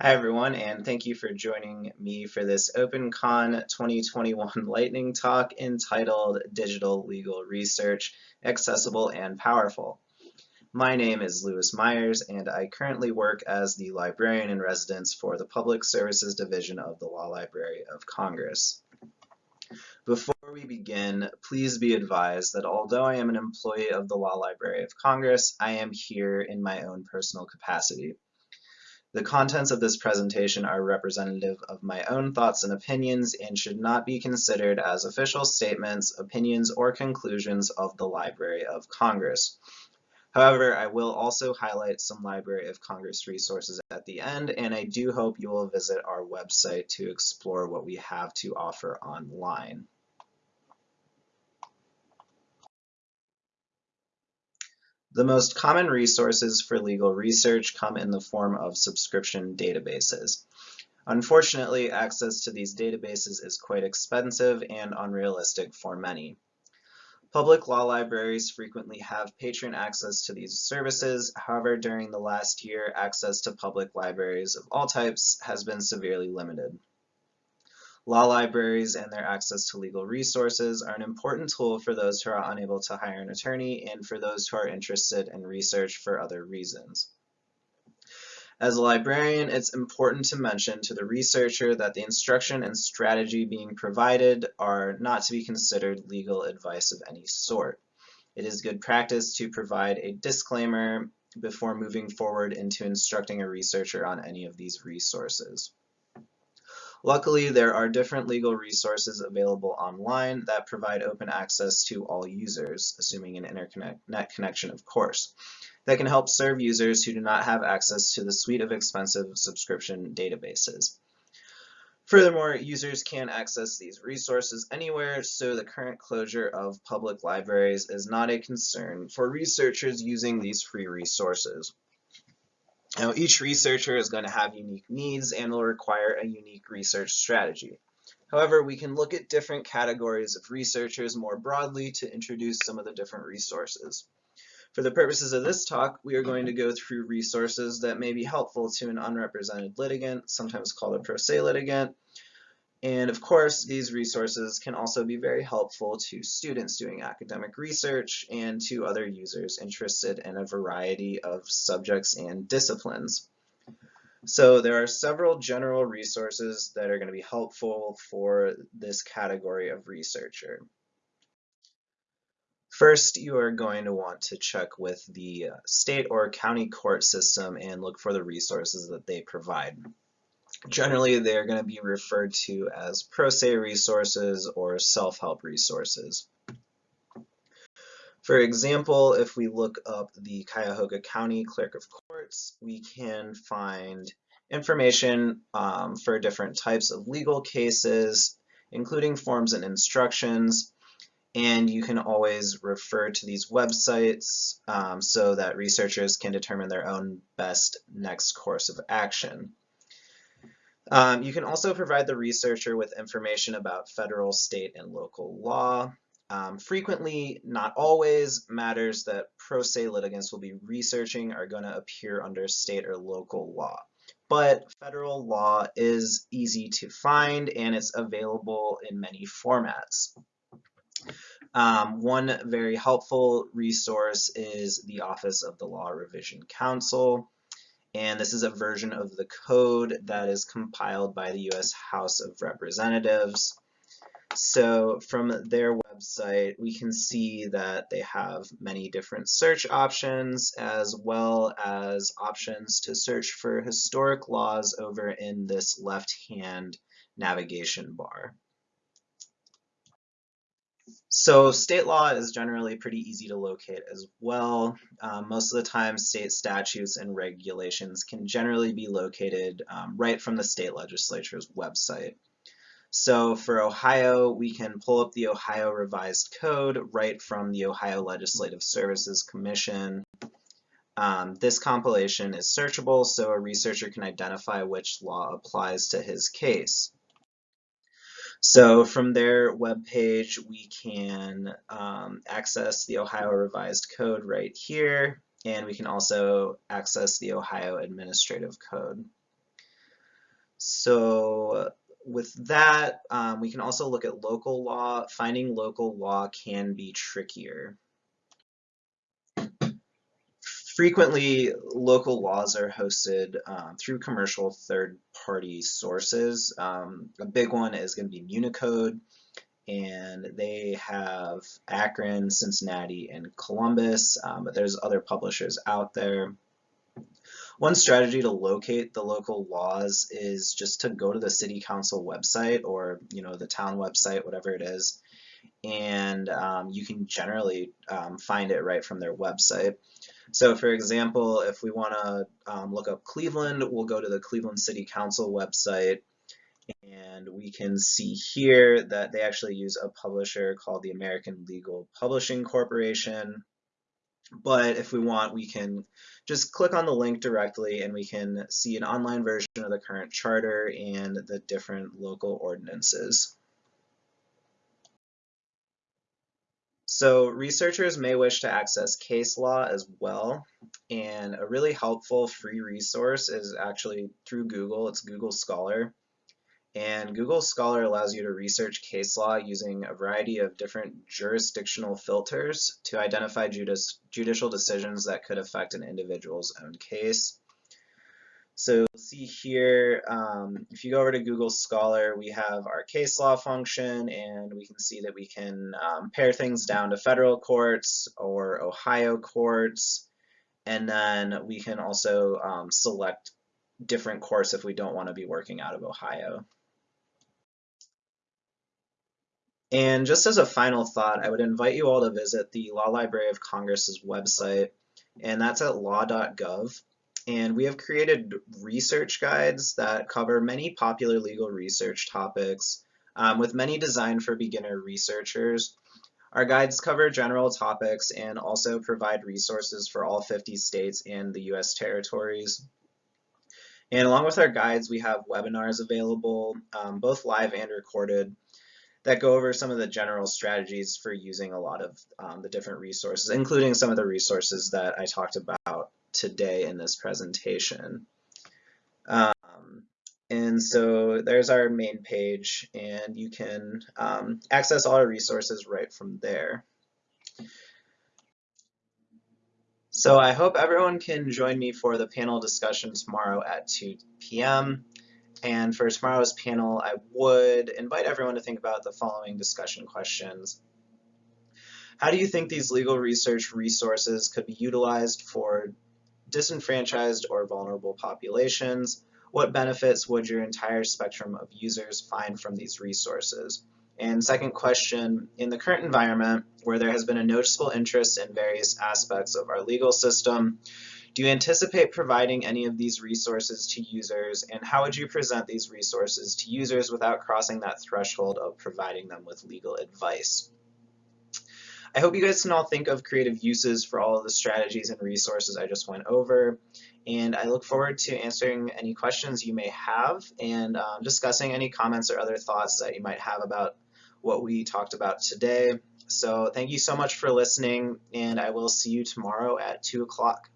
Hi everyone, and thank you for joining me for this OpenCon 2021 lightning talk entitled Digital Legal Research, Accessible and Powerful. My name is Lewis Myers, and I currently work as the Librarian in Residence for the Public Services Division of the Law Library of Congress. Before we begin, please be advised that although I am an employee of the Law Library of Congress, I am here in my own personal capacity. The contents of this presentation are representative of my own thoughts and opinions and should not be considered as official statements, opinions, or conclusions of the Library of Congress. However, I will also highlight some Library of Congress resources at the end, and I do hope you will visit our website to explore what we have to offer online. The most common resources for legal research come in the form of subscription databases. Unfortunately, access to these databases is quite expensive and unrealistic for many. Public law libraries frequently have patron access to these services. However, during the last year, access to public libraries of all types has been severely limited. Law libraries and their access to legal resources are an important tool for those who are unable to hire an attorney and for those who are interested in research for other reasons. As a librarian, it's important to mention to the researcher that the instruction and strategy being provided are not to be considered legal advice of any sort. It is good practice to provide a disclaimer before moving forward into instructing a researcher on any of these resources. Luckily, there are different legal resources available online that provide open access to all users, assuming an internet connection, of course, that can help serve users who do not have access to the suite of expensive subscription databases. Furthermore, users can access these resources anywhere, so the current closure of public libraries is not a concern for researchers using these free resources. Now, each researcher is going to have unique needs and will require a unique research strategy. However, we can look at different categories of researchers more broadly to introduce some of the different resources. For the purposes of this talk, we are going to go through resources that may be helpful to an unrepresented litigant, sometimes called a pro se litigant, and of course, these resources can also be very helpful to students doing academic research and to other users interested in a variety of subjects and disciplines. So there are several general resources that are going to be helpful for this category of researcher. First, you are going to want to check with the state or county court system and look for the resources that they provide. Generally, they're going to be referred to as pro se resources or self-help resources. For example, if we look up the Cuyahoga County Clerk of Courts, we can find information um, for different types of legal cases, including forms and instructions, and you can always refer to these websites um, so that researchers can determine their own best next course of action. Um, you can also provide the researcher with information about federal, state, and local law. Um, frequently, not always, matters that pro se litigants will be researching are going to appear under state or local law. But federal law is easy to find and it's available in many formats. Um, one very helpful resource is the Office of the Law Revision Council and this is a version of the code that is compiled by the US House of Representatives. So from their website, we can see that they have many different search options as well as options to search for historic laws over in this left-hand navigation bar. So state law is generally pretty easy to locate as well. Um, most of the time state statutes and regulations can generally be located um, right from the state legislature's website. So for Ohio, we can pull up the Ohio Revised Code right from the Ohio Legislative Services Commission. Um, this compilation is searchable so a researcher can identify which law applies to his case. So from their webpage, we can um, access the Ohio Revised Code right here, and we can also access the Ohio Administrative Code. So with that, um, we can also look at local law. Finding local law can be trickier. Frequently, local laws are hosted um, through commercial third-party sources. Um, a big one is going to be Municode, and they have Akron, Cincinnati, and Columbus, um, but there's other publishers out there. One strategy to locate the local laws is just to go to the city council website or you know the town website, whatever it is, and um, you can generally um, find it right from their website. So for example, if we want to um, look up Cleveland, we'll go to the Cleveland City Council website and we can see here that they actually use a publisher called the American Legal Publishing Corporation. But if we want, we can just click on the link directly and we can see an online version of the current charter and the different local ordinances. So researchers may wish to access case law as well. And a really helpful free resource is actually through Google. It's Google Scholar. And Google Scholar allows you to research case law using a variety of different jurisdictional filters to identify judici judicial decisions that could affect an individual's own case. So see here, um, if you go over to Google Scholar, we have our case law function, and we can see that we can um, things down to federal courts or Ohio courts, and then we can also um, select different courts if we don't want to be working out of Ohio. And just as a final thought, I would invite you all to visit the Law Library of Congress's website, and that's at law.gov. And we have created research guides that cover many popular legal research topics, um, with many designed for beginner researchers. Our guides cover general topics and also provide resources for all 50 states and the US territories. And along with our guides, we have webinars available, um, both live and recorded, that go over some of the general strategies for using a lot of um, the different resources, including some of the resources that I talked about today in this presentation. Um, and so there's our main page, and you can um, access all our resources right from there. So I hope everyone can join me for the panel discussion tomorrow at 2 p.m. And for tomorrow's panel, I would invite everyone to think about the following discussion questions. How do you think these legal research resources could be utilized for disenfranchised or vulnerable populations? What benefits would your entire spectrum of users find from these resources? And second question, in the current environment where there has been a noticeable interest in various aspects of our legal system, do you anticipate providing any of these resources to users, and how would you present these resources to users without crossing that threshold of providing them with legal advice? I hope you guys can all think of creative uses for all of the strategies and resources I just went over, and I look forward to answering any questions you may have and um, discussing any comments or other thoughts that you might have about what we talked about today. So thank you so much for listening, and I will see you tomorrow at 2 o'clock.